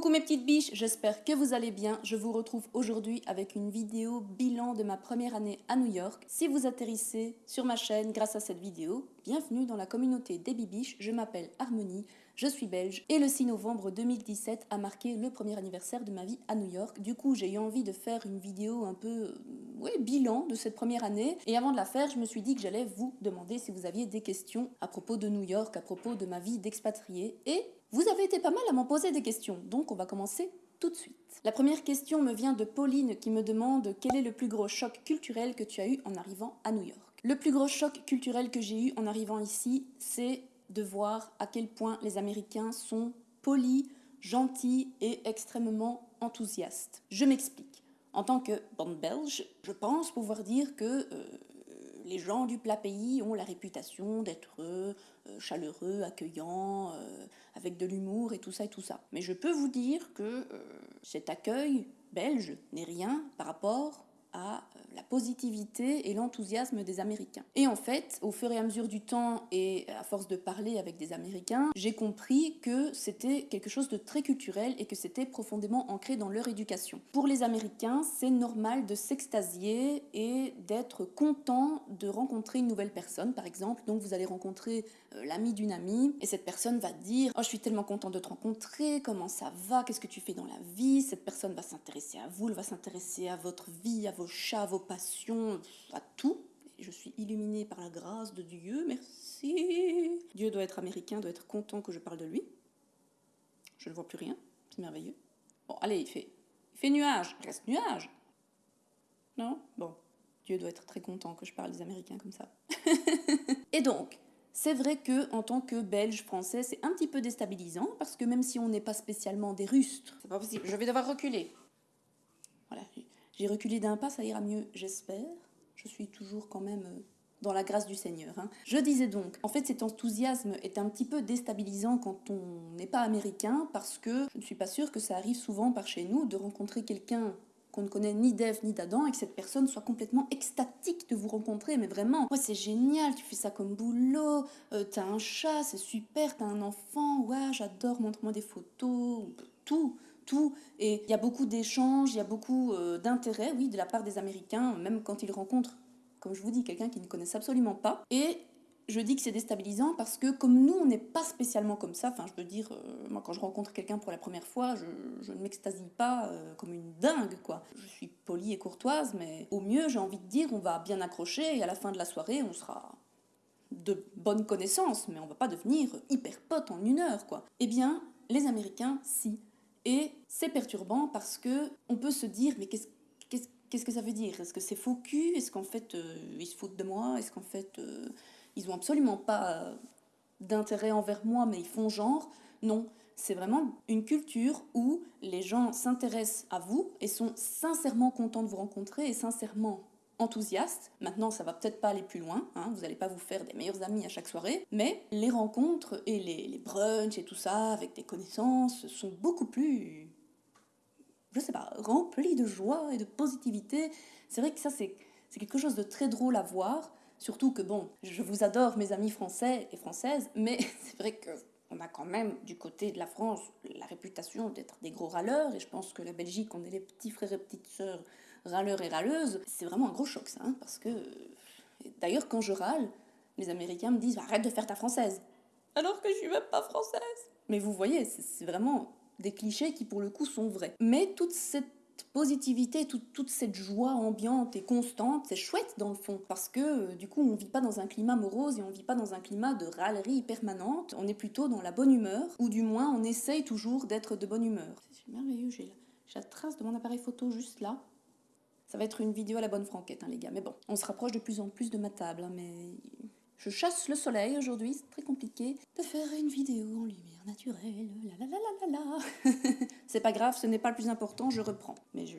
Coucou mes petites biches, j'espère que vous allez bien. Je vous retrouve aujourd'hui avec une vidéo bilan de ma première année à New York. Si vous atterrissez sur ma chaîne grâce à cette vidéo, bienvenue dans la communauté des bibiches. Je m'appelle Harmonie, je suis belge et le 6 novembre 2017 a marqué le premier anniversaire de ma vie à New York. Du coup, j'ai eu envie de faire une vidéo un peu euh, bilan de cette première année. Et avant de la faire, je me suis dit que j'allais vous demander si vous aviez des questions à propos de New York, à propos de ma vie d'expatrié. Et vous avez été pas mal à m'en poser des questions, donc on va commencer tout de suite. La première question me vient de Pauline qui me demande quel est le plus gros choc culturel que tu as eu en arrivant à New York. Le plus gros choc culturel que j'ai eu en arrivant ici, c'est de voir à quel point les Américains sont polis, gentils et extrêmement enthousiastes. Je m'explique. En tant que bonne belge, je pense pouvoir dire que euh, les gens du plat pays ont la réputation d'être euh, chaleureux, accueillants, euh, avec de l'humour et tout ça et tout ça. Mais je peux vous dire que euh, cet accueil belge n'est rien par rapport à euh, la positivité et l'enthousiasme des Américains. Et en fait, au fur et à mesure du temps et à force de parler avec des Américains, j'ai compris que c'était quelque chose de très culturel et que c'était profondément ancré dans leur éducation. Pour les Américains, c'est normal de s'extasier et d'être content de rencontrer une nouvelle personne, par exemple. Donc vous allez rencontrer euh, l'ami d'une amie et cette personne va dire « Oh, je suis tellement content de te rencontrer, comment ça va, qu'est-ce que tu fais dans la vie ?» Cette personne va s'intéresser à vous, elle va s'intéresser à votre vie, à vos chats, vos passions, à tout. Je suis illuminée par la grâce de Dieu, merci. Dieu doit être américain, doit être content que je parle de lui. Je ne vois plus rien, c'est merveilleux. Bon, allez, il fait, il fait nuage, il reste nuage. Non? Bon, Dieu doit être très content que je parle des Américains comme ça. Et donc, c'est vrai que en tant que Belge français, c'est un petit peu déstabilisant parce que même si on n'est pas spécialement des rustres, c'est pas possible. Je vais devoir reculer. J'ai reculé d'un pas, ça ira mieux, j'espère. Je suis toujours quand même euh, dans la grâce du Seigneur. Hein. Je disais donc, en fait cet enthousiasme est un petit peu déstabilisant quand on n'est pas américain parce que je ne suis pas sûre que ça arrive souvent par chez nous de rencontrer quelqu'un qu'on ne connaît ni d'Ève ni d'Adam et que cette personne soit complètement extatique de vous rencontrer. Mais vraiment, ouais, c'est génial, tu fais ça comme boulot, euh, t'as un chat, c'est super, t'as un enfant, ouais, j'adore, montre-moi des photos, tout tout. Et il y a beaucoup d'échanges, il y a beaucoup euh, d'intérêt, oui, de la part des Américains, même quand ils rencontrent, comme je vous dis, quelqu'un qu'ils ne connaissent absolument pas. Et je dis que c'est déstabilisant parce que comme nous, on n'est pas spécialement comme ça, enfin je veux dire, euh, moi quand je rencontre quelqu'un pour la première fois, je, ne m'extasie pas euh, comme une dingue, quoi. Je suis polie et courtoise, mais au mieux, j'ai envie de dire, on va bien accrocher et à la fin de la soirée, on sera de bonnes connaissances, mais on va pas devenir hyper potes en une heure, quoi. Eh bien, les Américains, si. Et c'est perturbant parce que on peut se dire, mais qu'est-ce qu'est-ce que ça veut dire? Est-ce que c'est faux cul? Est-ce qu'en fait, euh, ils se foutent de moi? Est-ce qu'en fait, euh, ils ont absolument pas euh, d'intérêt envers moi, mais ils font genre? Non, c'est vraiment une culture où les gens s'intéressent à vous et sont sincèrement contents de vous rencontrer et sincèrement enthousiaste. Maintenant, ça va peut-être pas aller plus loin, hein, vous n'allez pas vous faire des meilleurs amis à chaque soirée, mais les rencontres et les, brunchs et tout ça avec des connaissances sont beaucoup plus, je sais pas, remplis de joie et de positivité. C'est vrai que ça, c'est quelque chose de très drôle à voir. Surtout que, bon, je vous adore, mes amis français et françaises, mais c'est vrai que on a quand même du côté de la France la réputation d'être des gros râleurs, et je pense que la Belgique, on est les petits frères et petites sœurs râleurs et râleuses. C'est vraiment un gros choc ça, hein, parce que d'ailleurs quand je râle, les Américains me disent arrête de faire ta française, alors que je suis même pas française. Mais vous voyez, c'est vraiment des clichés qui pour le coup sont vrais. Mais toute cette positivité, toute, cette joie ambiante et constante, c'est chouette dans le fond, parce que euh, du coup on vit pas dans un climat morose et on vit pas dans un climat de râlerie permanente, on est plutôt dans la bonne humeur, ou du moins on essaye toujours d'être de bonne humeur. C'est merveilleux, j'ai la trace de mon appareil photo juste là. Ça va être une vidéo à la bonne franquette, hein, les gars. Mais bon, on se rapproche de plus en plus de ma table. Hein, mais je chasse le soleil aujourd'hui, c'est très compliqué de faire une vidéo en lumière naturelle. La la la la la C'est pas grave, ce n'est pas le plus important, je reprends. Mais je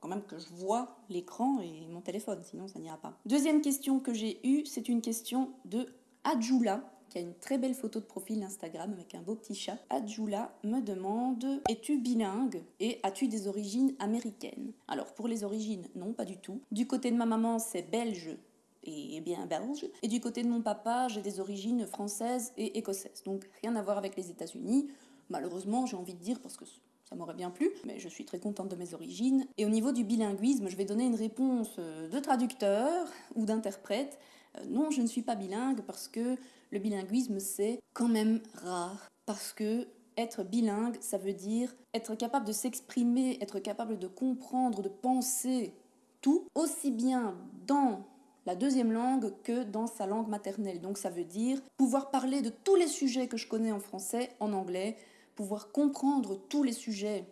quand même que je vois l'écran et mon téléphone, sinon ça n'ira pas. Deuxième question que j'ai eue, c'est une question de Adjula qui a une très belle photo de profil Instagram avec un beau petit chat. Adjula me demande Es-tu bilingue et as-tu des origines américaines? Alors pour les origines, non, pas du tout. Du côté de ma maman, c'est belge et bien belge. Et du côté de mon papa, j'ai des origines françaises et écossaises. Donc rien à voir avec les États-Unis. Malheureusement, j'ai envie de dire parce que ça m'aurait m'aurait bien plu, mais je suis très contente de mes origines. Et au niveau du bilinguisme, je vais donner une réponse euh, de traducteur ou d'interprète. Euh, non, je ne suis pas bilingue parce que le bilinguisme, c'est quand même rare. Parce que être bilingue, ça veut dire être capable de s'exprimer, être capable de comprendre, de penser tout, aussi bien dans la deuxième langue que dans sa langue maternelle. Donc ça veut dire pouvoir parler de tous les sujets que je connais en français en anglais, pouvoir comprendre tous les sujets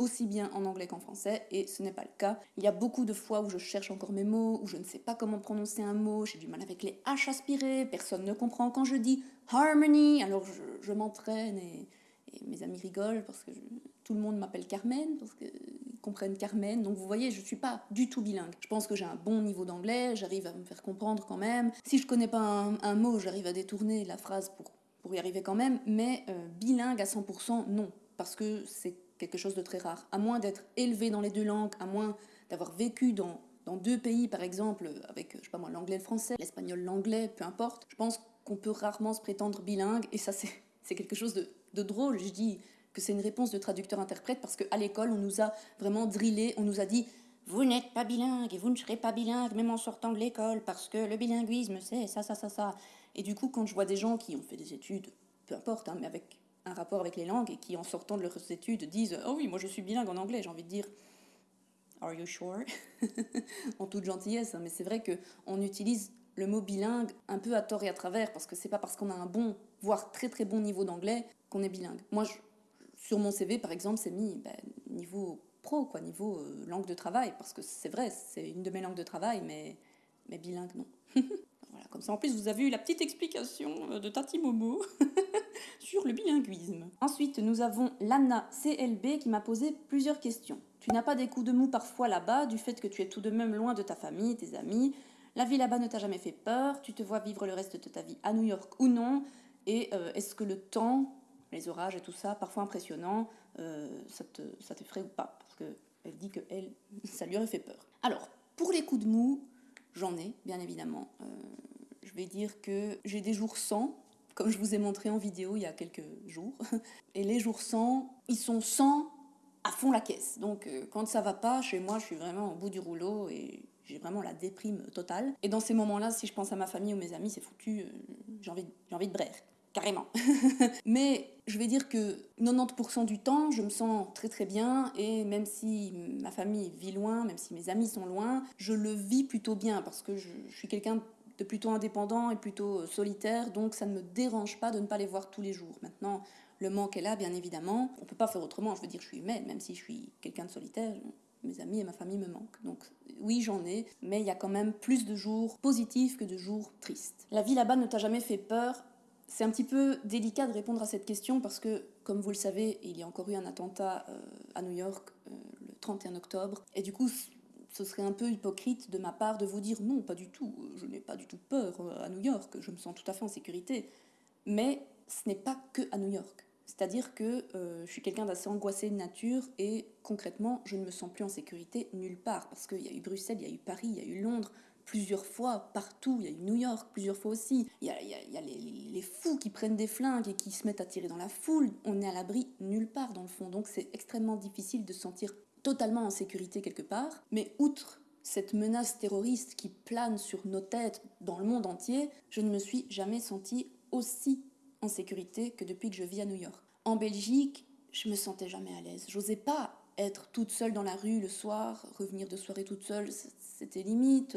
aussi bien en anglais qu'en français, et ce n'est pas le cas. Il y a beaucoup de fois où je cherche encore mes mots, où je ne sais pas comment prononcer un mot, j'ai du mal avec les H aspirés, personne ne comprend quand je dis harmony, alors je, m'entraîne et, mes amis rigolent parce que tout le monde m'appelle Carmen, parce que comprennent Carmen. Donc vous voyez, je ne suis pas du tout bilingue. Je pense que j'ai un bon niveau d'anglais, j'arrive à me faire comprendre quand même. Si je connais pas un, mot, j'arrive à détourner la phrase pour, pour y arriver quand même. Mais euh, bilingue à 100%, non. Parce que c'est quelque chose de très rare. À moins d'être élevé dans les deux langues, à moins d'avoir vécu dans, dans deux pays, par exemple, avec, je sais pas moi, l'anglais le français, l'espagnol l'anglais, peu importe. Je pense qu'on peut rarement se prétendre bilingue. Et ça, c'est quelque chose de, de drôle. Je dis que c'est une réponse de traducteur-interprète parce qu'à l'école, on nous a vraiment drillé, on nous a dit vous n'êtes pas bilingue et vous ne serez pas bilingue même en sortant de l'école parce que le bilinguisme c'est ça, ça, ça, ça. Et du coup, quand je vois des gens qui ont fait des études, peu importe, hein, mais avec un rapport avec les langues et qui en sortant de leurs études disent oh oui, moi je suis bilingue en anglais, j'ai envie de dire are you sure En toute gentillesse, hein, mais c'est vrai que on utilise le mot bilingue un peu à tort et à travers parce que c'est pas parce qu'on a un bon, voire très très bon niveau d'anglais qu'on est bilingue. Moi, sur mon CV, par exemple, c'est mis ben, niveau pro, quoi, niveau euh, langue de travail, parce que c'est vrai, c'est une de mes langues de travail, mais, mais bilingue, non. voilà, comme ça, en plus, vous avez eu la petite explication euh, de Tati Momo sur le bilinguisme. Ensuite, nous avons Lana CLB qui m'a posé plusieurs questions. Tu n'as pas des coups de mou parfois là-bas, du fait que tu es tout de même loin de ta famille, tes amis. La vie là-bas ne t'a jamais fait peur, tu te vois vivre le reste de ta vie à New York ou non Et euh, est-ce que le temps les orages et tout ça, parfois impressionnant, euh, ça, te, ça t'effraie ou pas? Parce qu'elle dit que ça lui aurait fait peur. Alors, pour les coups de mou, j'en ai, bien évidemment. Euh, je vais dire que j'ai des jours sans, comme je vous ai montré en vidéo il y a quelques jours. Et les jours sans, ils sont sans à fond la caisse. Donc, euh, quand ça va pas, chez moi, je suis vraiment au bout du rouleau et j'ai vraiment la déprime totale. Et dans ces moments-là, si je pense à ma famille ou mes amis, c'est foutu, j'ai envie, envie de braire carrément. Mais je vais dire que 90% du temps, je me sens très très bien et même si ma famille vit loin, même si mes amis sont loin, je le vis plutôt bien parce que je, suis quelqu'un de plutôt indépendant et plutôt solitaire, donc ça ne me dérange pas de ne pas les voir tous les jours. Maintenant, le manque est là, bien évidemment. On peut pas faire autrement. Je veux dire, je suis humaine, même si je suis quelqu'un de solitaire. Mes amis et ma famille me manquent. Donc oui, j'en ai, mais il y a quand même plus de jours positifs que de jours tristes. La vie là-bas ne t'a jamais fait peur c'est un petit peu délicat de répondre à cette question parce que, comme vous le savez, il y a encore eu un attentat euh, à New York euh, le 31 octobre. Et du coup, ce serait un peu hypocrite de ma part de vous dire non, pas du tout, je n'ai pas du tout peur euh, à New York, je me sens tout à fait en sécurité. Mais ce n'est pas que à New York. C'est-à-dire que je suis quelqu'un d'assez angoissé de nature et concrètement, je ne me sens plus en sécurité nulle part parce qu'il y a eu Bruxelles, il y a eu Paris, il y a eu Londres, plusieurs fois, partout. Il y a eu New York plusieurs fois aussi. Il y a, les, fous qui prennent des flingues et qui se mettent à tirer dans la foule. On est à l'abri nulle part dans le fond. Donc c'est extrêmement difficile de se sentir totalement en sécurité quelque part. Mais outre cette menace terroriste qui plane sur nos têtes dans le monde entier, je ne me suis jamais sentie aussi en sécurité que depuis que je vis à New York. En Belgique, je me sentais jamais à l'aise. J'osais pas être toute seule dans la rue le soir, revenir de soirée toute seule, c'était limite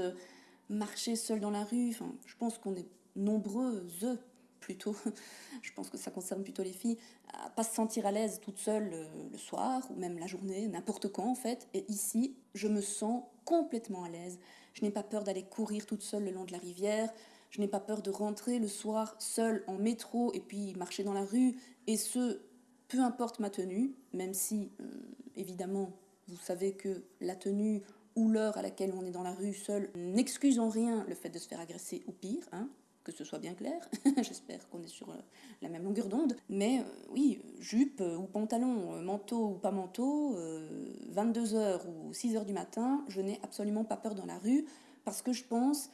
marcher seul dans la rue. Enfin, je pense qu'on est nombreuses plutôt, je pense que ça concerne plutôt les filles, à pas se sentir à l'aise toute seule le, soir ou même la journée, n'importe quand en fait. Et ici, je me sens complètement à l'aise. Je n'ai pas peur d'aller courir toute seule le long de la rivière. Je n'ai pas peur de rentrer le soir seule en métro et puis marcher dans la rue. Et ce, peu importe ma tenue, même si, euh, évidemment, vous savez que la tenue ou l'heure à laquelle on est dans la rue seul n'excuse en rien le fait de se faire agresser ou pire, hein, que ce soit bien clair. J'espère qu'on est sur euh, la même longueur d'onde. Mais euh, oui, jupe ou pantalon, euh, manteau ou pas manteau, 22h ou 6h du matin, je n'ai absolument pas peur dans la rue parce que je pense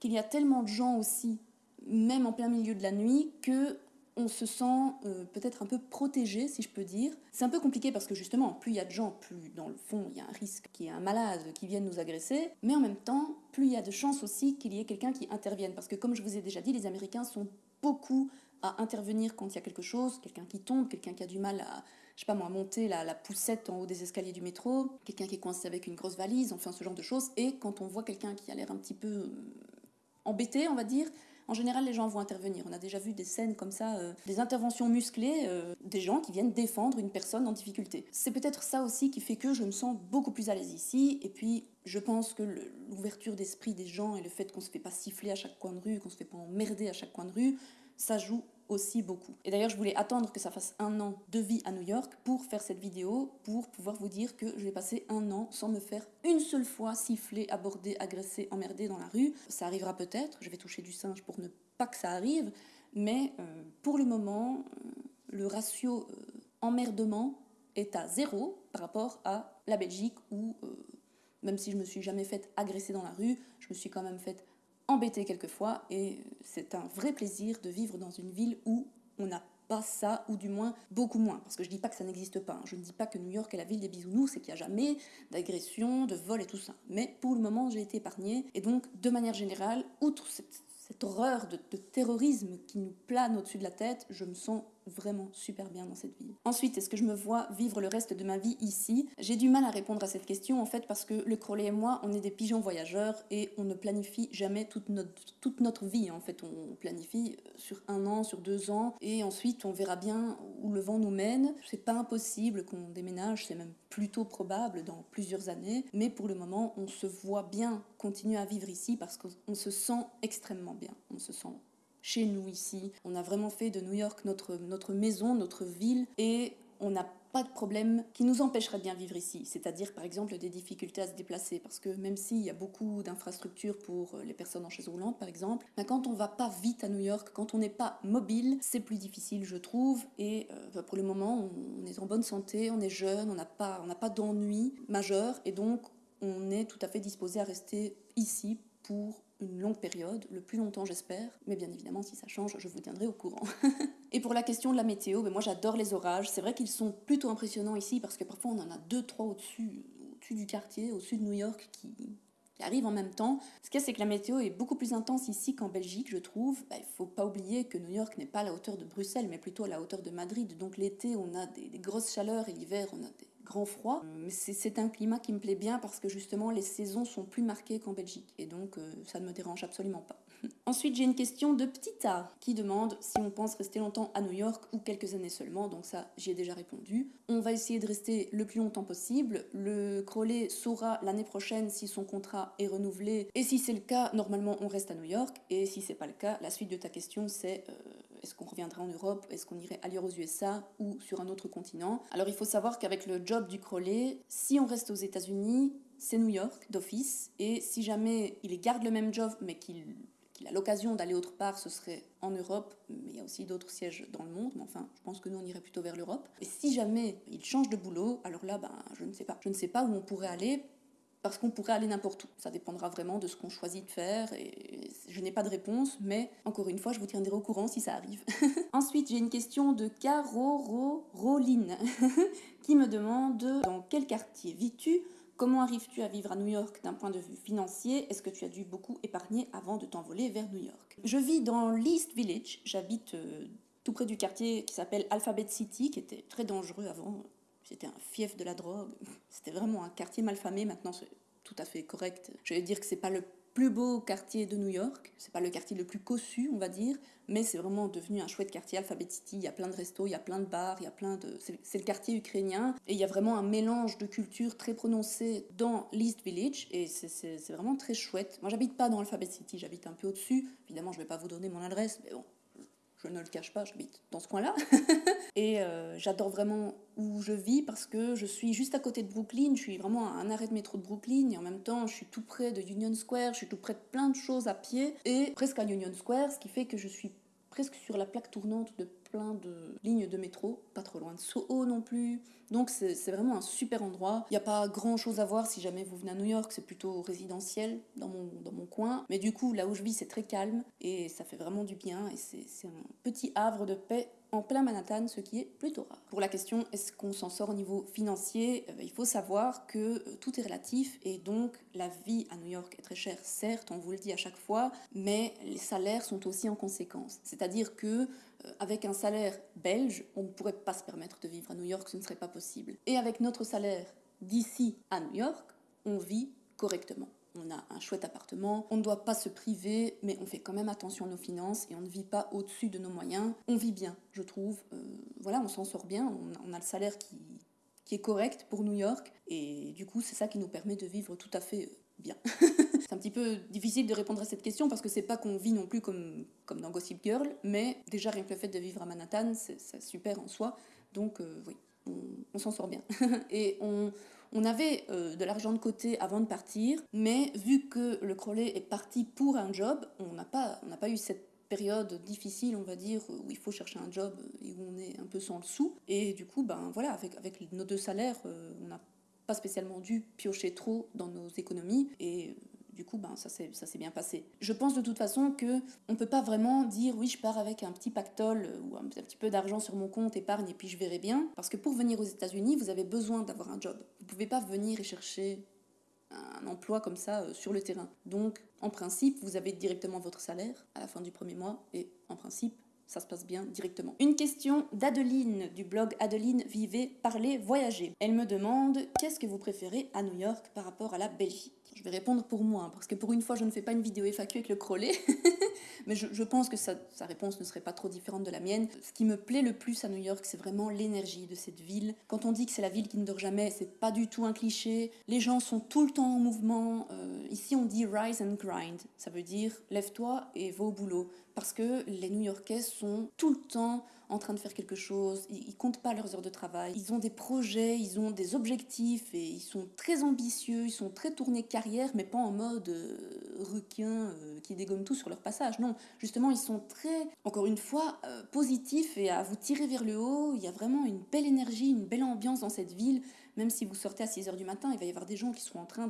qu'il y a tellement de gens aussi, même en plein milieu de la nuit, que on se sent euh, peut-être un peu protégé, si je peux dire. C'est un peu compliqué parce que justement, plus il y a de gens, plus dans le fond, il y a un risque qu'il y ait un malade qui vienne nous agresser. Mais en même temps, plus il y a de chances aussi qu'il y ait quelqu'un qui intervienne. Parce que comme je vous ai déjà dit, les Américains sont beaucoup à intervenir quand il y a quelque chose, quelqu'un qui tombe, quelqu'un qui a du mal à, je sais pas moi, monter la, la poussette en haut des escaliers du métro, quelqu'un qui est coincé avec une grosse valise, enfin ce genre de choses. Et quand on voit quelqu'un qui a l'air un petit peu euh, embêté, on va dire, en général, les gens vont intervenir. On a déjà vu des scènes comme ça, euh, des interventions musclées, euh, des gens qui viennent défendre une personne en difficulté. C'est peut-être ça aussi qui fait que je me sens beaucoup plus à l'aise ici. Et puis, je pense que l'ouverture d'esprit des gens et le fait qu'on se fait pas siffler à chaque coin de rue, qu'on se fait pas emmerder à chaque coin de rue, ça joue aussi beaucoup. Et d'ailleurs, je voulais attendre que ça fasse un an de vie à New York pour faire cette vidéo, pour pouvoir vous dire que je vais passer un an sans me faire une seule fois siffler, aborder, agresser, emmerder dans la rue. Ça arrivera peut-être, je vais toucher du singe pour ne pas que ça arrive, mais euh, pour le moment, euh, le ratio euh, emmerdement est à zéro par rapport à la Belgique où, même si je me suis jamais faite agresser dans la rue, je me suis quand même faite embêté quelquefois et c'est un vrai plaisir de vivre dans une ville où on n'a pas ça, ou du moins beaucoup moins. Parce que je dis pas que ça n'existe pas. Hein. Je ne dis pas que New York est la ville des bisounours et qu'il n'y a jamais d'agression, de vol et tout ça. Mais pour le moment, j'ai été épargnée. Et donc, de manière générale, outre cette, horreur de terrorisme qui nous plane au-dessus de la tête, je me sens vraiment super bien dans cette ville. Ensuite, est-ce que je me vois vivre le reste de ma vie ici? J'ai du mal à répondre à cette question en fait parce que le Crowley et moi, on est des pigeons voyageurs et on ne planifie jamais toute notre, toute notre vie. En fait, on planifie sur un an, sur deux ans et ensuite on verra bien où le vent nous mène. C'est pas impossible qu'on déménage, c'est même plutôt probable dans plusieurs années, mais pour le moment, on se voit bien continuer à vivre ici parce qu'on se sent extrêmement bien. On se sent chez nous ici. On a vraiment fait de New York notre, maison, notre ville, et on n'a pas de problème qui nous empêcherait de bien vivre ici. C'est-à-dire, par exemple, des difficultés à se déplacer. Parce que même s'il y a beaucoup d'infrastructures pour les personnes en chaise roulante, par exemple, ben, quand on va pas vite à New York, quand on n'est pas mobile, c'est plus difficile, je trouve. Et euh, ben, pour le moment, on est en bonne santé, on est jeune, on n'a pas, pas d'ennui majeur. Et donc, on est tout à fait disposé à rester ici pour une longue période, le plus longtemps j'espère, mais bien évidemment si ça change, je vous tiendrai au courant. et pour la question de la météo, ben moi j'adore les orages, c'est vrai qu'ils sont plutôt impressionnants ici parce que parfois on en a deux, trois au-dessus au du quartier, au sud de New York qui, arrivent en même temps. Ce qu'il y a, c'est que la météo est beaucoup plus intense ici qu'en Belgique, je trouve. Ben, il ne faut pas oublier que New York n'est pas à la hauteur de Bruxelles, mais plutôt à la hauteur de Madrid. Donc l'été, on a des grosses chaleurs et l'hiver, on a des grand froid. Euh, c'est un climat qui me plaît bien parce que justement les saisons sont plus marquées qu'en Belgique. Et donc euh, ça ne me dérange absolument pas. Ensuite, j'ai une question de Petit A qui demande si on pense rester longtemps à New York ou quelques années seulement. Donc ça, j'y ai déjà répondu. On va essayer de rester le plus longtemps possible. Le Crowley saura l'année prochaine si son contrat est renouvelé. Et si c'est le cas, normalement, on reste à New York. Et si c'est pas le cas, la suite de ta question, c'est euh, est-ce qu'on reviendrait en Europe Est-ce qu'on irait ailleurs aux USA ou sur un autre continent Alors il faut savoir qu'avec le job du Crowley, si on reste aux États-Unis, c'est New York d'office. Et si jamais il garde le même job mais qu'il a l'occasion d'aller autre part, ce serait en Europe, mais il y a aussi d'autres sièges dans le monde, mais enfin, je pense que nous, on irait plutôt vers l'Europe. Et si jamais il change de boulot, alors là, ben, je ne sais pas. Je ne sais pas où on pourrait aller, parce qu'on pourrait aller n'importe où. Ça dépendra vraiment de ce qu'on choisit de faire et je n'ai pas de réponse, mais encore une fois, je vous tiendrai au courant si ça arrive. Ensuite, j'ai une question de Caro Roline qui me demande dans quel quartier vis-tu? Comment arrives-tu à vivre à New York d'un point de vue financier? Est-ce que tu as dû beaucoup épargner avant de t'envoler vers New York? Je vis dans l'East Village, j'habite euh, tout près du quartier qui s'appelle Alphabet City, qui était très dangereux avant. C'était un fief de la drogue. C'était vraiment un quartier malfamé. Maintenant, c'est tout à fait correct. Je vais dire que c'est pas le plus beau quartier de New York. C'est pas le quartier le plus cossu, on va dire, mais c'est vraiment devenu un chouette quartier, Alphabet City. Il y a plein de restos, il y a plein de bars, il y a plein de. C'est le quartier ukrainien et il y a vraiment un mélange de cultures très prononcé dans l'East Village et c'est vraiment très chouette. Moi, j'habite pas dans Alphabet City, j'habite un peu au-dessus. Évidemment, je vais pas vous donner mon adresse, mais bon, je ne le cache pas, j'habite dans ce coin-là. et euh, j'adore vraiment où je vis parce que je suis juste à côté de Brooklyn, je suis vraiment à un arrêt de métro de Brooklyn et en même temps je suis tout près de Union Square, je suis tout près de plein de choses à pied et presque à Union Square, ce qui fait que je suis presque sur la plaque tournante de plein de lignes de métro, pas trop loin de Soho non plus. Donc c'est vraiment un super endroit. Il n'y a pas grand chose à voir si jamais vous venez à New York, c'est plutôt résidentiel dans mon, dans mon coin. Mais du coup, là où je vis, c'est très calme et ça fait vraiment du bien et c'est un petit havre de paix en plein Manhattan, ce qui est plutôt rare. Pour la question est-ce qu'on s'en sort au niveau financier, euh, il faut savoir que euh, tout est relatif et donc la vie à New York est très chère, certes, on vous le dit à chaque fois, mais les salaires sont aussi en conséquence. C'est-à-dire que avec un salaire belge, on ne pourrait pas se permettre de vivre à New York, ce ne serait pas possible. Et avec notre salaire d'ici à New York, on vit correctement. On a un chouette appartement, on ne doit pas se priver, mais on fait quand même attention à nos finances et on ne vit pas au-dessus de nos moyens. On vit bien, je trouve. Euh, voilà, on s'en sort bien, on, a le salaire qui, qui est correct pour New York et du coup, c'est ça qui nous permet de vivre tout à fait euh, bien. c'est un petit peu difficile de répondre à cette question parce que c'est pas qu'on vit non plus comme, dans Gossip Girl, mais déjà rien que le fait de vivre à Manhattan, c'est super en soi. Donc euh, oui, on, s'en sort bien. Et on, avait euh, de l'argent de côté avant de partir, mais vu que le Crowley est parti pour un job, on n'a pas, eu cette période difficile, on va dire, où il faut chercher un job et où on est un peu sans le sou. Et du coup, ben voilà, avec, avec nos deux salaires, euh, on n'a pas spécialement dû piocher trop dans nos économies. Et du coup, ben, ça s'est bien passé. Je pense de toute façon que on peut pas vraiment dire oui, je pars avec un petit pactole euh, ou un, petit peu d'argent sur mon compte épargne et puis je verrai bien. Parce que pour venir aux États-Unis, vous avez besoin d'avoir un job. Vous pouvez pas venir et chercher un emploi comme ça euh, sur le terrain. Donc, en principe, vous avez directement votre salaire à la fin du premier mois et en principe, ça se passe bien directement. Une question d'Adeline du blog Adeline Vivez, Parlez, Voyager. Elle me demande qu'est-ce que vous préférez à New York par rapport à la Belgique? Je vais répondre pour moi, hein, parce que pour une fois, je ne fais pas une vidéo FAQ avec le crollet, mais je, pense que sa, réponse ne serait pas trop différente de la mienne. Ce qui me plaît le plus à New York, c'est vraiment l'énergie de cette ville. Quand on dit que c'est la ville qui ne dort jamais, c'est pas du tout un cliché. Les gens sont tout le temps en mouvement. Euh, ici, on dit rise and grind. Ça veut dire lève-toi et va au boulot. Parce que les New-Yorkais sont tout le temps en train de faire quelque chose, ils, comptent pas leurs heures de travail, ils ont des projets, ils ont des objectifs et ils sont très ambitieux, ils sont très tournés carrière, mais pas en mode euh, requin euh, qui dégomme tout sur leur passage. Non, justement, ils sont très, encore une fois, euh, positifs et à vous tirer vers le haut. Il y a vraiment une belle énergie, une belle ambiance dans cette ville. Même si vous sortez à 6 heures du matin, il va y avoir des gens qui seront en train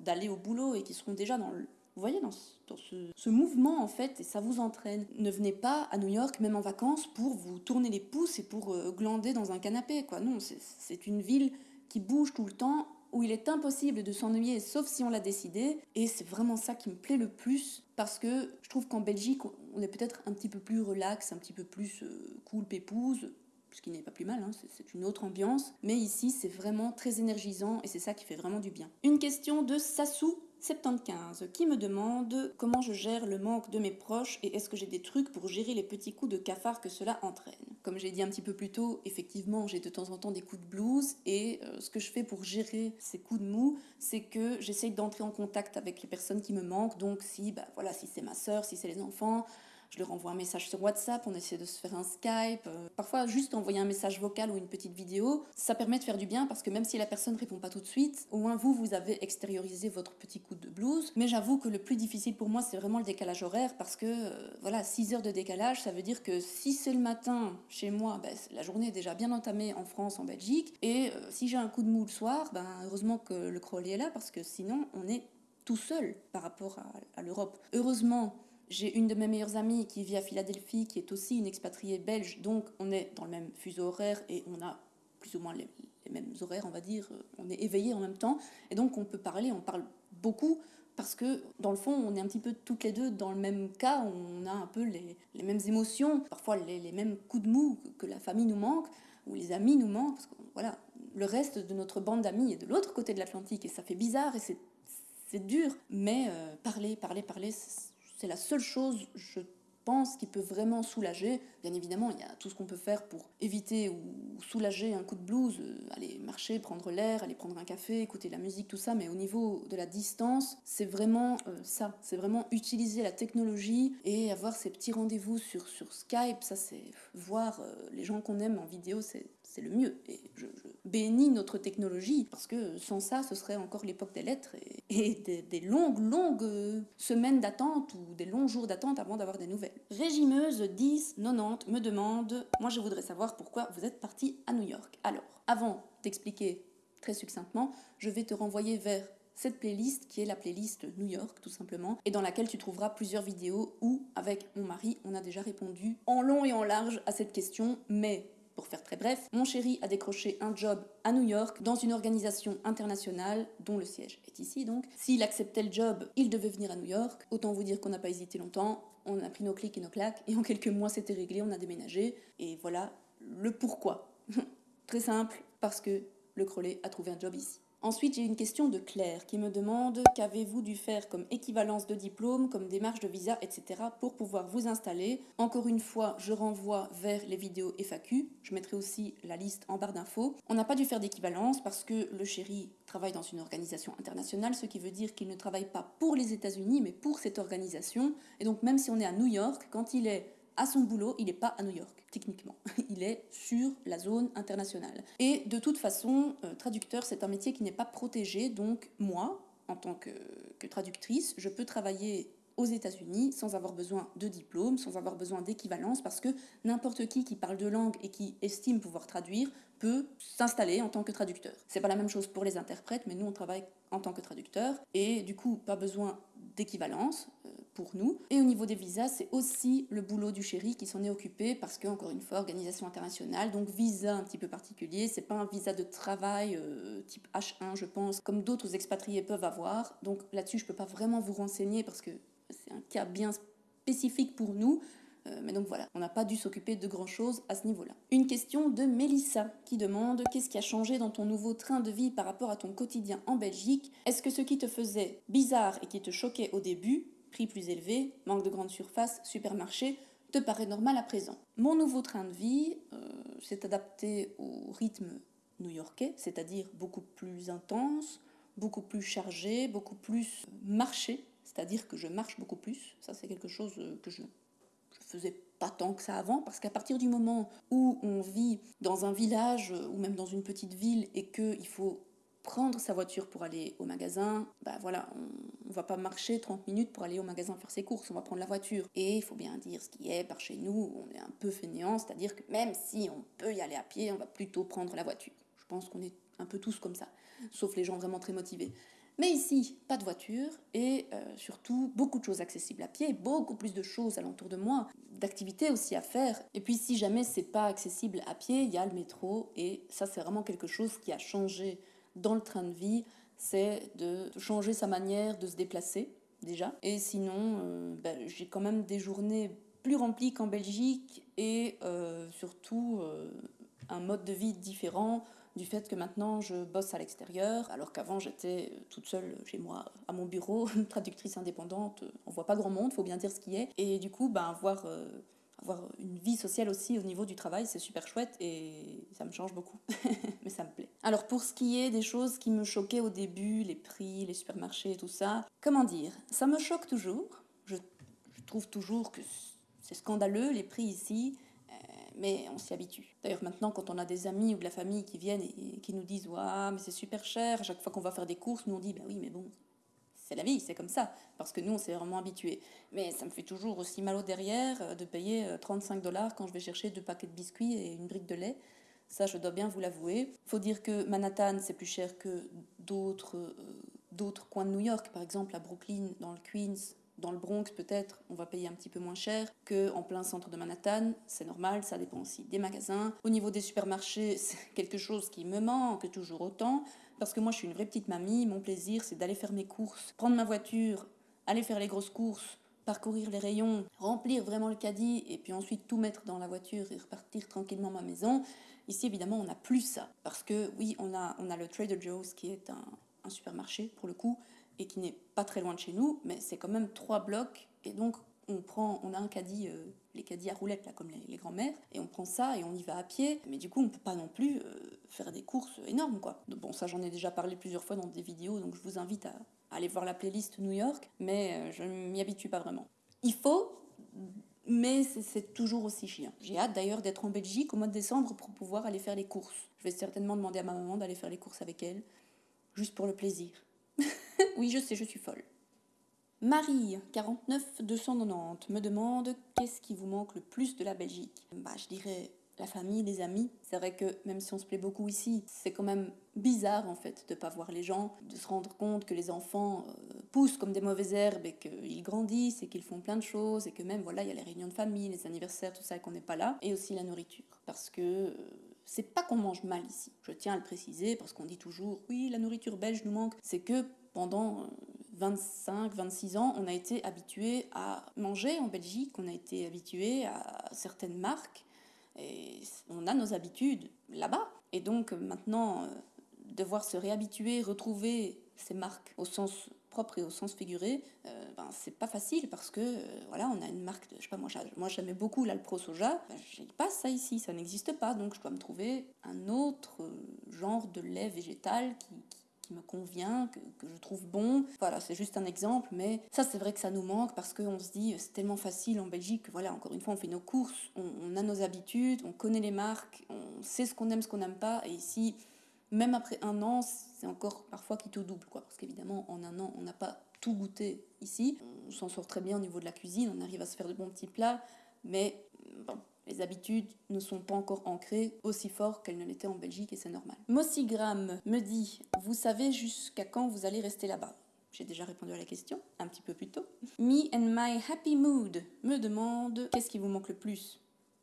d'aller au boulot et qui seront déjà dans le, vous voyez, dans, ce, mouvement, en fait, et ça vous entraîne. Ne venez pas à New York, même en vacances, pour vous tourner les pouces et pour euh, glander dans un canapé. Non, c'est une ville qui bouge tout le temps, où il est impossible de s'ennuyer, sauf si on l'a décidé. Et c'est vraiment ça qui me plaît le plus, parce que je trouve qu'en Belgique, on est peut-être un petit peu plus relax, un petit peu plus euh, cool, pépouse, ce qui n'est pas plus mal, hein, c'est une autre ambiance. Mais ici, c'est vraiment très énergisant et c'est ça qui fait vraiment du bien. Une question de Sassou 75 qui me demande comment je gère le manque de mes proches et est-ce que j'ai des trucs pour gérer les petits coups de cafard que cela entraîne. Comme j'ai dit un petit peu plus tôt, effectivement j'ai de temps en temps des coups de blues et euh, ce que je fais pour gérer ces coups de mou, c'est que j'essaye d'entrer en contact avec les personnes qui me manquent. Donc si, bah, voilà, si c'est ma soeur, si c'est les enfants, je leur envoie un message sur WhatsApp, on essaie de se faire un Skype. Euh, parfois, juste envoyer un message vocal ou une petite vidéo, ça permet de faire du bien parce que même si la personne ne répond pas tout de suite, au moins vous, vous avez extériorisé votre petit coup de blues. Mais j'avoue que le plus difficile pour moi, c'est vraiment le décalage horaire parce que, euh, voilà, 6 heures de décalage, ça veut dire que si c'est le matin chez moi, ben, la journée est déjà bien entamée en France, en Belgique. Et euh, si j'ai un coup de mou le soir, ben, heureusement que le Crowley est là parce que sinon, on est tout seul par rapport à l'Europe. Heureusement, j'ai une de mes meilleures amies qui vit à Philadelphie, qui est aussi une expatriée belge, donc on est dans le même fuseau horaire et on a plus ou moins les, mêmes horaires, on va dire. On est éveillés en même temps, et donc on peut parler, on parle beaucoup, parce que dans le fond, on est un petit peu toutes les deux dans le même cas, on a un peu les, mêmes émotions, parfois les, mêmes coups de mou que, la famille nous manque, ou les amis nous manquent, parce que voilà, le reste de notre bande d'amis est de l'autre côté de l'Atlantique, et ça fait bizarre, et c'est dur, mais euh, parler, parler, parler, c'est la seule chose, je pense, qui peut vraiment soulager. Bien évidemment, il y a tout ce qu'on peut faire pour éviter ou soulager un coup de blues, euh, aller marcher, prendre l'air, aller prendre un café, écouter la musique, tout ça, mais au niveau de la distance, c'est vraiment euh, ça, c'est vraiment utiliser la technologie et avoir ces petits rendez-vous sur, sur Skype, ça c'est voir euh, les gens qu'on aime en vidéo, c'est c'est le mieux. Et je, bénis notre technologie, parce que sans ça, ce serait encore l'époque des lettres et, des, longues, longues euh, semaines d'attente ou des longs jours d'attente avant d'avoir des nouvelles. Régimeuse 10 90 me demande, moi je voudrais savoir pourquoi vous êtes parti à New York. Alors, avant d'expliquer très succinctement, je vais te renvoyer vers cette playlist qui est la playlist New York tout simplement et dans laquelle tu trouveras plusieurs vidéos où avec mon mari on a déjà répondu en long et en large à cette question mais pour faire très bref, mon chéri a décroché un job à New York dans une organisation internationale dont le siège est ici donc. S'il acceptait le job, il devait venir à New York. Autant vous dire qu'on n'a pas hésité longtemps, on a pris nos clics et nos claques et en quelques mois c'était réglé, on a déménagé et voilà le pourquoi. très simple, parce que le Crollet a trouvé un job ici. Ensuite, j'ai une question de Claire qui me demande qu'avez-vous dû faire comme équivalence de diplôme, comme démarche de visa, etc. pour pouvoir vous installer? Encore une fois, je renvoie vers les vidéos FAQ. Je mettrai aussi la liste en barre d'infos. On n'a pas dû faire d'équivalence parce que le chéri travaille dans une organisation internationale, ce qui veut dire qu'il ne travaille pas pour les États-Unis, mais pour cette organisation. Et donc, même si on est à New York, quand il est à son boulot, il n'est pas à New York, techniquement. Il est sur la zone internationale. Et de toute façon, euh, traducteur, c'est un métier qui n'est pas protégé. Donc moi, en tant que, traductrice, je peux travailler aux États-Unis sans avoir besoin de diplôme, sans avoir besoin d'équivalence, parce que n'importe qui qui parle de langue et qui estime pouvoir traduire peut s'installer en tant que traducteur. C'est pas la même chose pour les interprètes, mais nous on travaille en tant que traducteur et du coup pas besoin d'équivalence. Euh, nous. Et au niveau des visas, c'est aussi le boulot du chéri qui s'en est occupé parce que, encore une fois, organisation internationale, donc visa un petit peu particulier. C'est pas un visa de travail euh, type H1, je pense, comme d'autres expatriés peuvent avoir. Donc là-dessus, je peux pas vraiment vous renseigner parce que c'est un cas bien spécifique pour nous. Euh, mais donc voilà, on n'a pas dû s'occuper de grand-chose à ce niveau-là. Une question de Mélissa qui demande qu'est-ce qui a changé dans ton nouveau train de vie par rapport à ton quotidien en Belgique? Est-ce que ce qui te faisait bizarre et qui te choquait au début prix plus élevé, manque de grande surface, supermarché, te paraît normal à présent. Mon nouveau train de vie euh, s'est adapté au rythme new-yorkais, c'est-à-dire beaucoup plus intense, beaucoup plus chargé, beaucoup plus marché, c'est-à-dire que je marche beaucoup plus. Ça, c'est quelque chose euh, que je ne faisais pas tant que ça avant, parce qu'à partir du moment où on vit dans un village ou même dans une petite ville et qu'il faut prendre sa voiture pour aller au magasin, bah voilà, on, ne va pas marcher 30 minutes pour aller au magasin faire ses courses, on va prendre la voiture. Et il faut bien dire ce qui est, par chez nous, on est un peu fainéant, c'est-à-dire que même si on peut y aller à pied, on va plutôt prendre la voiture. Je pense qu'on est un peu tous comme ça, sauf les gens vraiment très motivés. Mais ici, pas de voiture et euh, surtout beaucoup de choses accessibles à pied, beaucoup plus de choses alentour de moi, d'activités aussi à faire. Et puis si jamais c'est pas accessible à pied, il y a le métro et ça c'est vraiment quelque chose qui a changé dans le train de vie, c'est de changer sa manière de se déplacer déjà. Et sinon, euh, ben, j'ai quand même des journées plus remplies qu'en Belgique et euh, surtout euh, un mode de vie différent du fait que maintenant je bosse à l'extérieur, alors qu'avant j'étais toute seule chez moi à mon bureau, traductrice indépendante, on voit pas grand monde, faut bien dire ce qui est. Et du coup, ben, voir avoir une vie sociale aussi au niveau du travail, c'est super chouette et ça me change beaucoup. Mais ça me plaît. Alors pour ce qui est des choses qui me choquaient au début, les prix, les supermarchés tout ça, comment dire? Ça me choque toujours. Je, trouve toujours que c'est scandaleux les prix ici, euh, mais on s'y habitue. D'ailleurs maintenant quand on a des amis ou de la famille qui viennent et, qui nous disent « Waouh, mais c'est super cher », à chaque fois qu'on va faire des courses, nous on dit « Bah oui, mais bon, c'est la vie, c'est comme ça, parce que nous, on s'est vraiment habitués. Mais ça me fait toujours aussi mal au derrière euh, de payer 35 euh, dollars quand je vais chercher deux paquets de biscuits et une brique de lait. Ça, je dois bien vous l'avouer. faut dire que Manhattan, c'est plus cher que d'autres euh, coins de New York. Par exemple, à Brooklyn, dans le Queens, dans le Bronx peut-être, on va payer un petit peu moins cher qu'en plein centre de Manhattan. C'est normal, ça dépend aussi des magasins. Au niveau des supermarchés, c'est quelque chose qui me manque toujours autant. Parce que moi, je suis une vraie petite mamie. Mon plaisir, c'est d'aller faire mes courses, prendre ma voiture, aller faire les grosses courses, parcourir les rayons, remplir vraiment le caddie et puis ensuite tout mettre dans la voiture et repartir tranquillement à ma maison. Ici, évidemment, on n'a plus ça. Parce que oui, on a, on a le Trader Joe's qui est un, un supermarché pour le coup et qui n'est pas très loin de chez nous, mais c'est quand même trois blocs et donc on prend, on a un caddie, euh, les caddies à roulettes là, comme les, grands-mères, et on prend ça et on y va à pied. Mais du coup, on peut pas non plus euh, faire des courses énormes, quoi. Bon, ça, j'en ai déjà parlé plusieurs fois dans des vidéos, donc je vous invite à, aller voir la playlist New York, mais euh, je m'y habitue pas vraiment. Il faut mais c'est toujours aussi chiant. J'ai hâte d'ailleurs d'être en Belgique au mois de décembre pour pouvoir aller faire les courses. Je vais certainement demander à ma maman d'aller faire les courses avec elle, juste pour le plaisir. oui, je sais, je suis folle. Marie, 49 290, me demande qu'est-ce qui vous manque le plus de la Belgique Bah, je dirais la famille, les amis. C'est vrai que même si on se plaît beaucoup ici, c'est quand même bizarre en fait de pas voir les gens, de se rendre compte que les enfants euh, poussent comme des mauvaises herbes et qu'ils grandissent et qu'ils font plein de choses et que même voilà il y a les réunions de famille, les anniversaires, tout ça qu'on n'est pas là et aussi la nourriture parce que euh, c'est pas qu'on mange mal ici. Je tiens à le préciser parce qu'on dit toujours oui la nourriture belge nous manque. C'est que pendant 25, euh, 26 ans, on a été habitué à manger en Belgique, on a été habitué à certaines marques et on a nos habitudes là-bas. Et donc maintenant, euh, devoir se réhabituer, retrouver ces marques au sens propre et au sens figuré, euh, ben, c'est pas facile parce que euh, voilà, on a une marque de, je sais pas moi, moi j'aimais beaucoup l'Alpro Soja, ben, j'ai pas ça ici, ça n'existe pas, donc je dois me trouver un autre genre de lait végétal qui, me convient, que, je trouve bon. Voilà, c'est juste un exemple, mais ça c'est vrai que ça nous manque parce qu'on se dit c'est tellement facile en Belgique. Voilà, encore une fois, on fait nos courses, on, a nos habitudes, on connaît les marques, on sait ce qu'on aime, ce qu'on n'aime pas. Et ici, même après un an, c'est encore parfois qui tout double, quoi. Parce qu'évidemment, en un an, on n'a pas tout goûté ici. On s'en sort très bien au niveau de la cuisine, on arrive à se faire de bons petits plats, mais bon, les habitudes ne sont pas encore ancrées aussi fort qu'elles ne l'étaient en Belgique et c'est normal. Mossigram me dit Vous savez jusqu'à quand vous allez rester là-bas? J'ai déjà répondu à la question un petit peu plus tôt. Me and my happy mood me demande qu'est-ce qui vous manque le plus?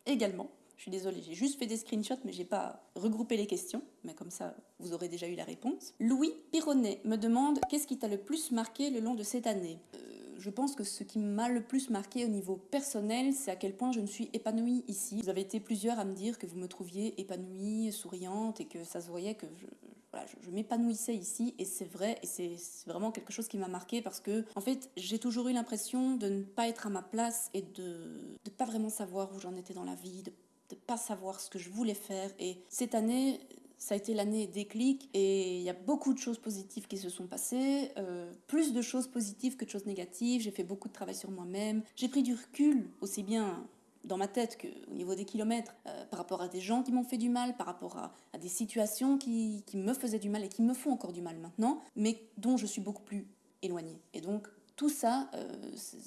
Également, je suis désolée, j'ai juste fait des screenshots, mais j'ai pas regroupé les questions. Mais comme ça, vous aurez déjà eu la réponse. Louis Pironnet me demande qu'est-ce qui t'a le plus marqué le long de cette année? Euh, je pense que ce qui m'a le plus marqué au niveau personnel, c'est à quel point je me suis épanouie ici. Vous avez été plusieurs à me dire que vous me trouviez épanouie, souriante et que ça se voyait que je, m'épanouissais ici et c'est vrai et c'est vraiment quelque chose qui m'a marqué parce que en fait j'ai toujours eu l'impression de ne pas être à ma place et de ne pas vraiment savoir où j'en étais dans la vie, de ne pas savoir ce que je voulais faire et cette année ça a été l'année déclic et il y a beaucoup de choses positives qui se sont passées, euh, plus de choses positives que de choses négatives. J'ai fait beaucoup de travail sur moi-même. J'ai pris du recul aussi bien dans ma tête qu'au niveau des kilomètres, euh, par rapport à des gens qui m'ont fait du mal, par rapport à, des situations qui, qui, me faisaient du mal et qui me font encore du mal maintenant, mais dont je suis beaucoup plus éloignée. Et donc, tout ça, euh,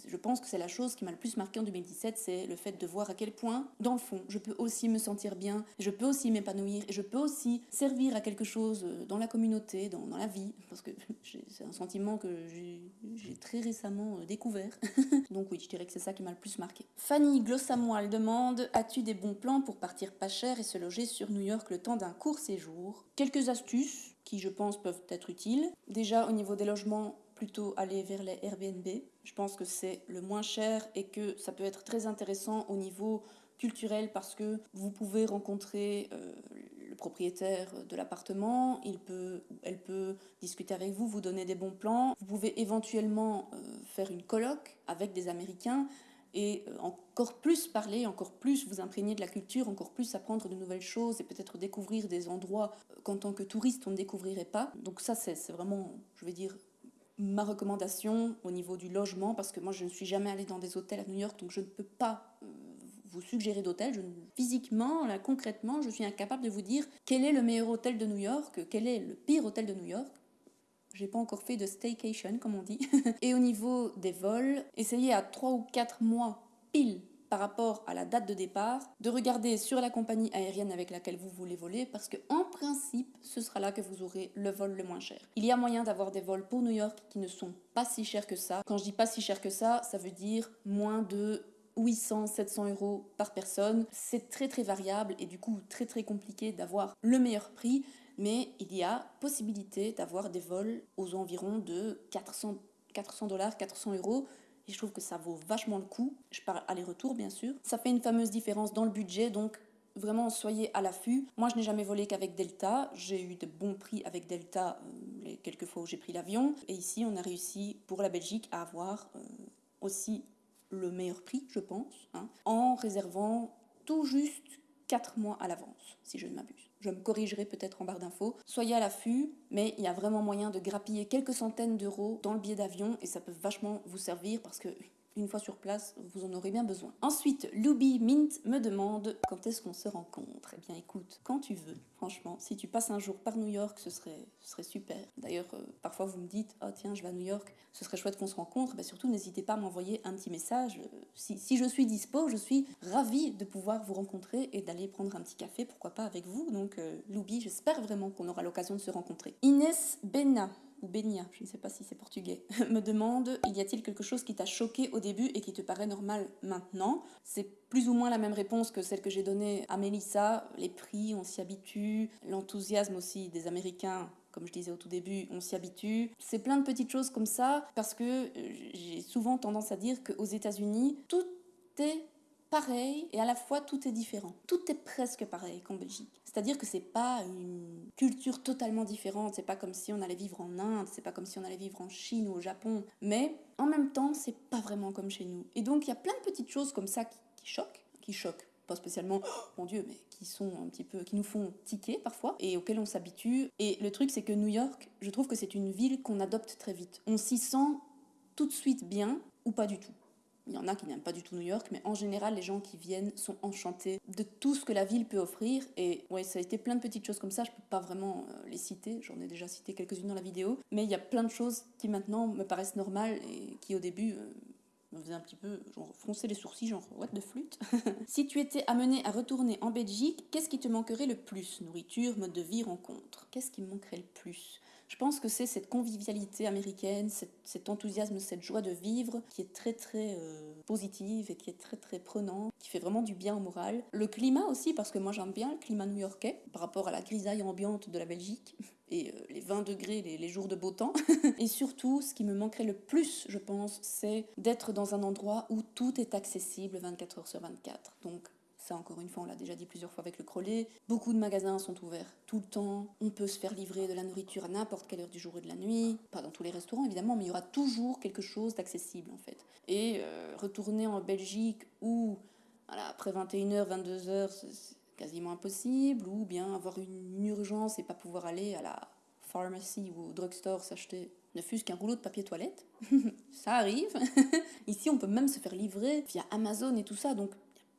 je pense que c'est la chose qui m'a le plus marqué en 2017, c'est le fait de voir à quel point, dans le fond, je peux aussi me sentir bien, je peux aussi m'épanouir, et je peux aussi servir à quelque chose euh, dans la communauté, dans, la vie, parce que c'est un sentiment que j'ai très récemment euh, découvert. Donc oui, je dirais que c'est ça qui m'a le plus marqué. Fanny Glossamoil demande As-tu des bons plans pour partir pas cher et se loger sur New York le temps d'un court séjour? Quelques astuces qui, je pense, peuvent être utiles. Déjà, au niveau des logements, plutôt aller vers les Airbnb. Je pense que c'est le moins cher et que ça peut être très intéressant au niveau culturel parce que vous pouvez rencontrer euh, le propriétaire de l'appartement, il peut, elle peut discuter avec vous, vous donner des bons plans. Vous pouvez éventuellement euh, faire une colloque avec des Américains et euh, encore plus parler, encore plus vous imprégner de la culture, encore plus apprendre de nouvelles choses et peut-être découvrir des endroits qu'en tant que touriste on ne découvrirait pas. Donc ça c'est vraiment, je vais dire, ma recommandation au niveau du logement, parce que moi je ne suis jamais allée dans des hôtels à New York, donc je ne peux pas euh, vous suggérer d'hôtel. Physiquement, concrètement, je suis incapable de vous dire quel est le meilleur hôtel de New York, quel est le pire hôtel de New York. J'ai pas encore fait de staycation, comme on dit. Et au niveau des vols, essayez à 3 ou 4 mois pile par rapport à la date de départ, de regarder sur la compagnie aérienne avec laquelle vous voulez voler, parce que en principe, ce sera là que vous aurez le vol le moins cher. Il y a moyen d'avoir des vols pour New York qui ne sont pas si chers que ça. Quand je dis pas si cher que ça, ça veut dire moins de 800, 700 euros par personne. C'est très très variable et du coup très très compliqué d'avoir le meilleur prix, mais il y a possibilité d'avoir des vols aux environs de 400 400 dollars, 400 euros et je trouve que ça vaut vachement le coup. Je parle aller-retour, bien sûr. Ça fait une fameuse différence dans le budget, donc vraiment soyez à l'affût. Moi, je n'ai jamais volé qu'avec Delta. J'ai eu de bons prix avec Delta euh, les quelques fois où j'ai pris l'avion. Et ici, on a réussi pour la Belgique à avoir euh, aussi le meilleur prix, je pense, hein, en réservant tout juste 4 mois à l'avance, si je ne m'abuse je me corrigerai peut-être en barre d'infos. Soyez à l'affût, mais il y a vraiment moyen de grappiller quelques centaines d'euros dans le billet d'avion et ça peut vachement vous servir parce que une fois sur place, vous en aurez bien besoin. Ensuite, Loubi Mint me demande quand est-ce qu'on se rencontre Eh bien écoute, quand tu veux, franchement. Si tu passes un jour par New York, ce serait, ce serait super. D'ailleurs, euh, parfois vous me dites, oh tiens, je vais à New York, ce serait chouette qu'on se rencontre. Ben, surtout, n'hésitez pas à m'envoyer un petit message. Euh, si, si, je suis dispo, je suis ravie de pouvoir vous rencontrer et d'aller prendre un petit café, pourquoi pas avec vous. Donc, euh, Loubi, j'espère vraiment qu'on aura l'occasion de se rencontrer. Inès Benna ou Benia, je ne sais pas si c'est portugais, me demande y a-t-il quelque chose qui t'a choqué au début et qui te paraît normal maintenant? C'est plus ou moins la même réponse que celle que j'ai donnée à Mélissa. Les prix, on s'y habitue. L'enthousiasme aussi des Américains comme je disais au tout début, on s'y habitue. C'est plein de petites choses comme ça parce que euh, j'ai souvent tendance à dire qu'aux États-Unis, tout est pareil et à la fois tout est différent. Tout est presque pareil qu'en Belgique. C'est-à-dire que c'est pas une culture totalement différente, c'est pas comme si on allait vivre en Inde, c'est pas comme si on allait vivre en Chine ou au Japon, mais en même temps, c'est pas vraiment comme chez nous. Et donc il y a plein de petites choses comme ça qui, choquent, qui choquent pas spécialement, oh, mon Dieu, mais qui sont un petit peu, qui nous font tiquer parfois et auxquels on s'habitue. Et le truc, c'est que New York, je trouve que c'est une ville qu'on adopte très vite. On s'y sent tout de suite bien ou pas du tout. Il y en a qui n'aiment pas du tout New York, mais en général, les gens qui viennent sont enchantés de tout ce que la ville peut offrir. Et ouais, ça a été plein de petites choses comme ça, je peux pas vraiment euh, les citer, j'en ai déjà cité quelques-unes dans la vidéo, mais il y a plein de choses qui maintenant me paraissent normales et qui au début euh, me faisaient un petit peu genre froncer les sourcils, genre what de flûte. si tu étais amené à retourner en Belgique, qu'est-ce qui te manquerait le plus? Nourriture, mode de vie, rencontre Qu'est-ce qui me manquerait le plus? Je pense que c'est cette convivialité américaine, cet, enthousiasme, cette joie de vivre qui est très très euh, positive et qui est très très prenant, qui fait vraiment du bien au moral. Le climat aussi, parce que moi j'aime bien le climat new-yorkais par rapport à la grisaille ambiante de la Belgique et euh, les 20 degrés les, jours de beau temps. et surtout, ce qui me manquerait le plus, je pense, c'est d'être dans un endroit où tout est accessible 24 heures sur 24. Donc ça, encore une fois, on l'a déjà dit plusieurs fois avec le Crollet. Beaucoup de magasins sont ouverts tout le temps. On peut se faire livrer de la nourriture à n'importe quelle heure du jour et de la nuit. Pas dans tous les restaurants, évidemment, mais il y aura toujours quelque chose d'accessible, en fait. Et euh, retourner en Belgique où, voilà, après 21h, 22h, c'est quasiment impossible, ou bien avoir une urgence et pas pouvoir aller à la pharmacie ou au drugstore s'acheter ne fût-ce qu'un rouleau de papier toilette. ça arrive. Ici, on peut même se faire livrer via Amazon et tout ça. Donc,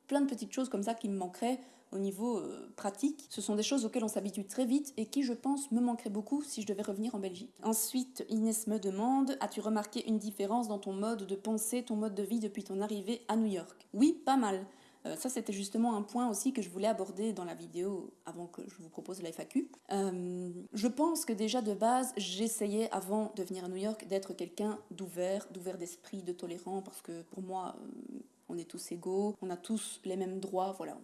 plein de petites choses comme ça qui me manqueraient au niveau euh, pratique. Ce sont des choses auxquelles on s'habitue très vite et qui, je pense, me manqueraient beaucoup si je devais revenir en Belgique. Ensuite, Inès me demande As-tu remarqué une différence dans ton mode de pensée, ton mode de vie depuis ton arrivée à New York? Oui, pas mal. Euh, ça, c'était justement un point aussi que je voulais aborder dans la vidéo avant que je vous propose la FAQ. Euh, je pense que déjà de base, j'essayais avant de venir à New York d'être quelqu'un d'ouvert, d'ouvert d'esprit, de tolérant, parce que pour moi, on est tous égaux, on a tous les mêmes droits, voilà.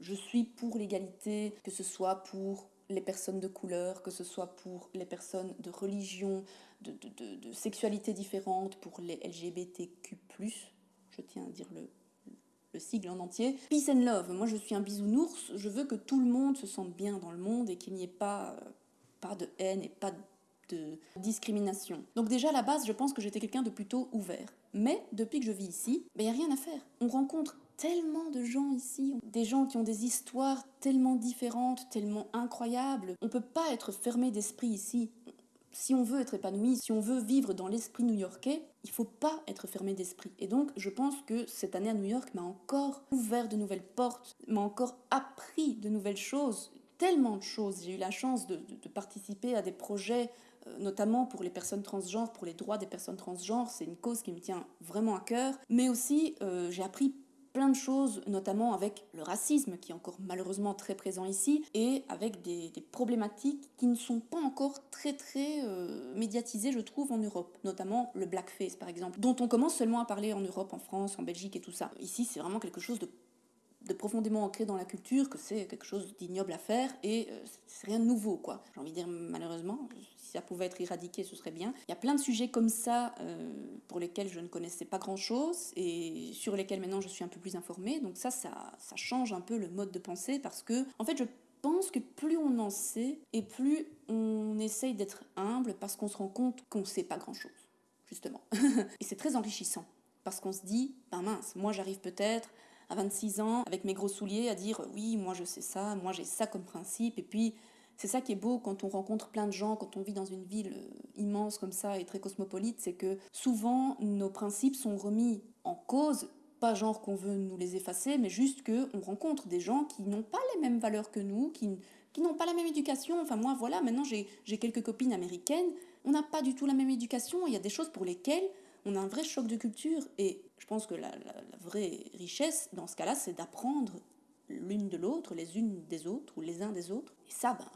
Je suis pour l'égalité, que ce soit pour les personnes de couleur, que ce soit pour les personnes de religion, de, sexualité différente, pour les LGBTQ+, je tiens à dire le, le sigle en entier. Peace and love, moi je suis un bisounours, je veux que tout le monde se sente bien dans le monde et qu'il n'y ait pas, pas de haine et pas de discrimination. Donc déjà à la base, je pense que j'étais quelqu'un de plutôt ouvert. Mais depuis que je vis ici, il ben, n'y a rien à faire. On rencontre tellement de gens ici, des gens qui ont des histoires tellement différentes, tellement incroyables. On ne peut pas être fermé d'esprit ici. Si on veut être épanoui, si on veut vivre dans l'esprit new-yorkais, il faut pas être fermé d'esprit. Et donc, je pense que cette année à New York m'a encore ouvert de nouvelles portes, m'a encore appris de nouvelles choses, tellement de choses. J'ai eu la chance de, de participer à des projets euh, notamment pour les personnes transgenres, pour les droits des personnes transgenres. C'est une cause qui me tient vraiment à cœur. Mais aussi, euh, j'ai appris plein de choses, notamment avec le racisme qui est encore malheureusement très présent ici, et avec des, problématiques qui ne sont pas encore très très euh, médiatisées, je trouve, en Europe, notamment le blackface par exemple, dont on commence seulement à parler en Europe, en France, en Belgique et tout ça. Ici, c'est vraiment quelque chose de de profondément ancré dans la culture que c'est quelque chose d'ignoble à faire et c'est rien de nouveau quoi. J'ai envie de dire malheureusement, ça pouvait être éradiqué, ce serait bien. Il y a plein de sujets comme ça euh, pour lesquels je ne connaissais pas grand-chose et sur lesquels maintenant je suis un peu plus informée. Donc ça, ça, ça change un peu le mode de pensée parce que, en fait, je pense que plus on en sait et plus on essaye d'être humble parce qu'on se rend compte qu'on ne sait pas grand-chose, justement. et c'est très enrichissant parce qu'on se dit, ben mince, moi j'arrive peut-être à 26 ans avec mes gros souliers à dire oui, moi je sais ça, moi j'ai ça comme principe et puis c'est ça qui est beau quand on rencontre plein de gens, quand on vit dans une ville euh, immense comme ça et très cosmopolite, c'est que souvent nos principes sont remis en cause pas genre qu'on veut nous les effacer, mais juste qu'on rencontre des gens qui n'ont pas les mêmes valeurs que nous, qui, qui n'ont pas la même éducation. Enfin, moi, voilà, maintenant j'ai quelques copines américaines, on n'a pas du tout la même éducation, il y a des choses pour lesquelles on a un vrai choc de culture. Et je pense que la, vraie richesse, dans ce cas-là, c'est d'apprendre l'une de l'autre, les unes des autres, ou les uns des autres. Et ça, ben,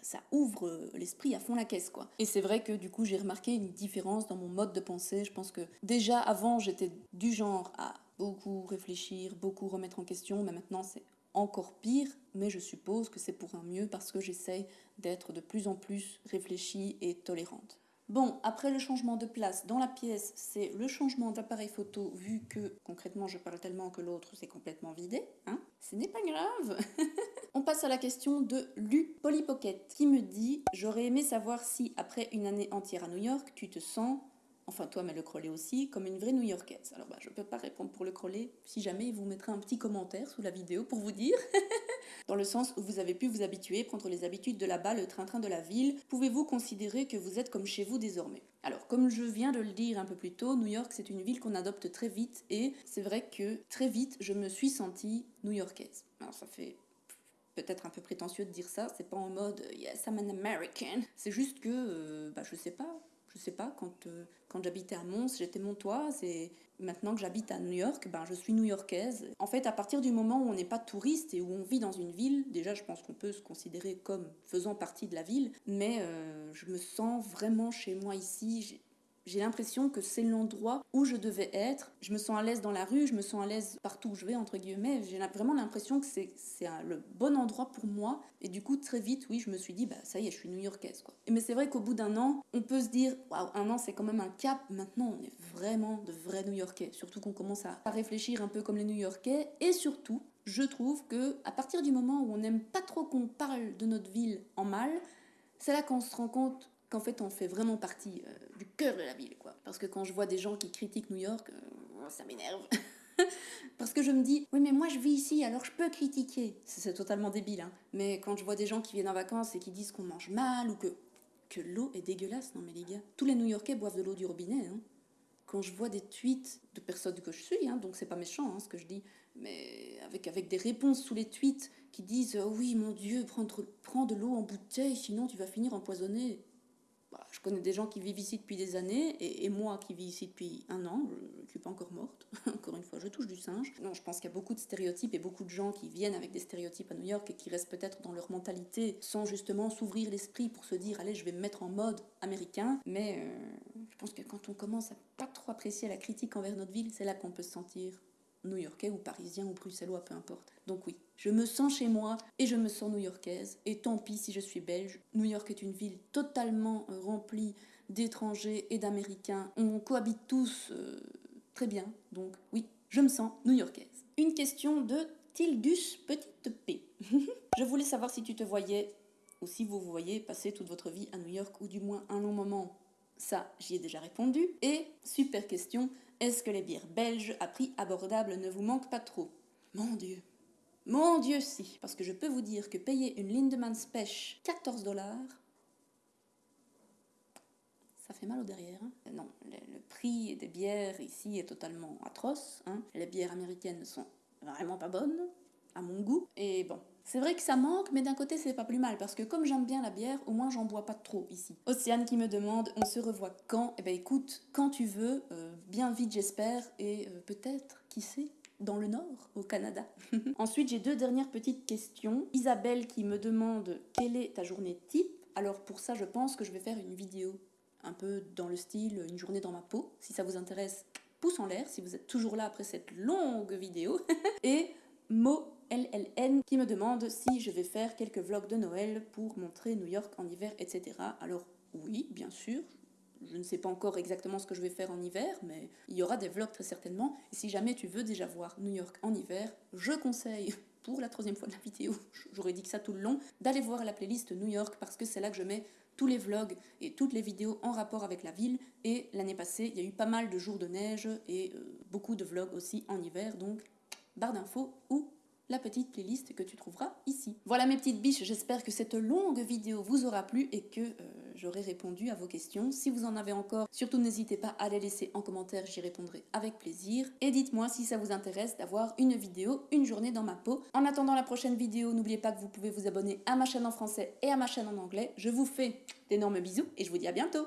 ça, ouvre l'esprit à fond la caisse, quoi. Et c'est vrai que du coup, j'ai remarqué une différence dans mon mode de pensée. Je pense que déjà avant, j'étais du genre à beaucoup réfléchir, beaucoup remettre en question, mais maintenant, c'est encore pire, mais je suppose que c'est pour un mieux parce que j'essaye d'être de plus en plus réfléchie et tolérante. Bon, après le changement de place dans la pièce, c'est le changement d'appareil photo, vu que concrètement je parle tellement que l'autre s'est complètement vidé. Hein Ce n'est pas grave On passe à la question de Lu Polypocket, qui me dit « J'aurais aimé savoir si, après une année entière à New York, tu te sens enfin toi, mais le Crollet aussi, comme une vraie New-Yorkaise? Alors bah, je ne peux pas répondre pour le Crollet, si jamais il vous mettra un petit commentaire sous la vidéo pour vous dire. Dans le sens où vous avez pu vous habituer, prendre les habitudes de là-bas, le train-train de la ville, pouvez-vous considérer que vous êtes comme chez vous désormais? Alors comme je viens de le dire un peu plus tôt, New York c'est une ville qu'on adopte très vite et c'est vrai que très vite je me suis sentie New-Yorkaise. Alors ça fait peut-être un peu prétentieux de dire ça, c'est pas en mode yes I'm an American, c'est juste que euh, bah je sais pas, je sais pas, quand, euh, quand j'habitais à Mons, j'étais montoise et maintenant que j'habite à New York, ben, je suis new-yorkaise. En fait, à partir du moment où on n'est pas touriste et où on vit dans une ville, déjà je pense qu'on peut se considérer comme faisant partie de la ville, mais euh, je me sens vraiment chez moi ici j'ai l'impression que c'est l'endroit où je devais être. Je me sens à l'aise dans la rue, je me sens à l'aise partout où je vais, entre guillemets. J'ai vraiment l'impression que c'est le bon endroit pour moi. Et du coup, très vite, oui, je me suis dit, bah ça y est, je suis new-yorkaise. Mais c'est vrai qu'au bout d'un an, on peut se dire, waouh, un an, c'est quand même un cap. Maintenant, on est vraiment de vrais new-yorkais. Surtout qu'on commence à, réfléchir un peu comme les new-yorkais. Et surtout, je trouve que à partir du moment où on n'aime pas trop qu'on parle de notre ville en mal, c'est là qu'on se rend compte qu'en fait on fait vraiment partie euh, cœur de la ville quoi. Parce que quand je vois des gens qui critiquent New York, euh, ça m'énerve. Parce que je me dis, oui mais moi je vis ici alors je peux critiquer. C'est totalement débile. Hein. Mais quand je vois des gens qui viennent en vacances et qui disent qu'on mange mal ou que, que l'eau est dégueulasse, non mais les gars, tous les New Yorkais boivent de l'eau du robinet. Hein. Quand je vois des tweets de personnes que je suis, hein, donc c'est pas méchant hein, ce que je dis, mais avec, avec des réponses sous les tweets qui disent oh oui mon dieu prends, prends de l'eau en bouteille sinon tu vas finir empoisonné bah, je connais des gens qui vivent ici depuis des années, et, moi qui vis ici depuis un an, je ne suis pas encore morte, encore une fois, je touche du singe. Non, je pense qu'il y a beaucoup de stéréotypes et beaucoup de gens qui viennent avec des stéréotypes à New York et qui restent peut-être dans leur mentalité sans justement s'ouvrir l'esprit pour se dire, allez, je vais me mettre en mode américain. Mais euh, je pense que quand on commence à pas trop apprécier la critique envers notre ville, c'est là qu'on peut se sentir new-yorkais ou parisien ou bruxellois, peu importe. Donc oui, je me sens chez moi et je me sens new-yorkaise. Et tant pis si je suis belge. New York est une ville totalement euh, remplie d'étrangers et d'américains. On cohabite tous euh, très bien. Donc oui, je me sens new-yorkaise. Une question de Tildus Petite P. je voulais savoir si tu te voyais ou si vous vous voyez passer toute votre vie à New York ou du moins un long moment. Ça, j'y ai déjà répondu. Et super question, est-ce que les bières belges à prix abordable ne vous manquent pas trop? Mon Dieu Mon Dieu si Parce que je peux vous dire que payer une Lindemann Spech 14 dollars, ça fait mal au derrière. Hein. non, le, prix des bières ici est totalement atroce. Hein. Les bières américaines sont vraiment pas bonnes, à mon goût. Et bon, c'est vrai que ça manque, mais d'un côté, c'est pas plus mal, parce que comme j'aime bien la bière, au moins j'en bois pas trop ici. Océane qui me demande, on se revoit quand? Eh ben écoute, quand tu veux, euh, bien vite j'espère, et euh, peut-être, qui sait dans le nord, au Canada. Ensuite, j'ai deux dernières petites questions. Isabelle qui me demande quelle est ta journée type? Alors pour ça, je pense que je vais faire une vidéo un peu dans le style une journée dans ma peau. Si ça vous intéresse, pouce en l'air si vous êtes toujours là après cette longue vidéo. et Mo LLN qui me demande si je vais faire quelques vlogs de Noël pour montrer New York en hiver, etc. Alors oui, bien sûr, je ne sais pas encore exactement ce que je vais faire en hiver, mais il y aura des vlogs très certainement. Et si jamais tu veux déjà voir New York en hiver, je conseille, pour la troisième fois de la vidéo, j'aurais dit que ça tout le long, d'aller voir la playlist New York parce que c'est là que je mets tous les vlogs et toutes les vidéos en rapport avec la ville. Et l'année passée, il y a eu pas mal de jours de neige et euh, beaucoup de vlogs aussi en hiver, donc barre d'infos ou la petite playlist que tu trouveras ici. Voilà mes petites biches, j'espère que cette longue vidéo vous aura plu et que euh, j'aurai répondu à vos questions. Si vous en avez encore, surtout n'hésitez pas à les laisser en commentaire, j'y répondrai avec plaisir. Et dites-moi si ça vous intéresse d'avoir une vidéo, une journée dans ma peau. En attendant la prochaine vidéo, n'oubliez pas que vous pouvez vous abonner à ma chaîne en français et à ma chaîne en anglais. Je vous fais d'énormes bisous et je vous dis à bientôt